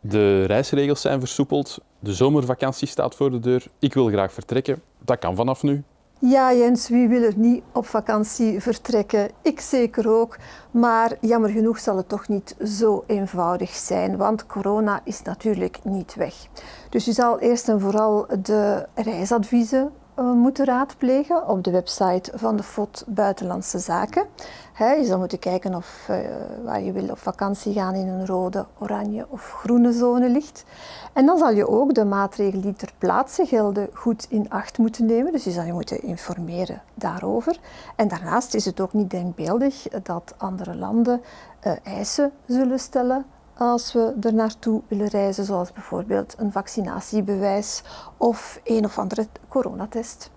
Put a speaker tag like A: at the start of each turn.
A: De reisregels zijn versoepeld, de zomervakantie staat voor de deur. Ik wil graag vertrekken. Dat kan vanaf nu.
B: Ja, Jens, wie wil er niet op vakantie vertrekken? Ik zeker ook. Maar jammer genoeg zal het toch niet zo eenvoudig zijn, want corona is natuurlijk niet weg. Dus je zal eerst en vooral de reisadviezen moeten raadplegen op de website van de FOD Buitenlandse Zaken. Je zal moeten kijken of uh, waar je wil op vakantie gaan in een rode, oranje of groene zone ligt. En dan zal je ook de maatregelen die ter plaatse gelden goed in acht moeten nemen. Dus je zal je moeten informeren daarover. En daarnaast is het ook niet denkbeeldig dat andere landen uh, eisen zullen stellen als we er naartoe willen reizen, zoals bijvoorbeeld een vaccinatiebewijs of een of andere coronatest.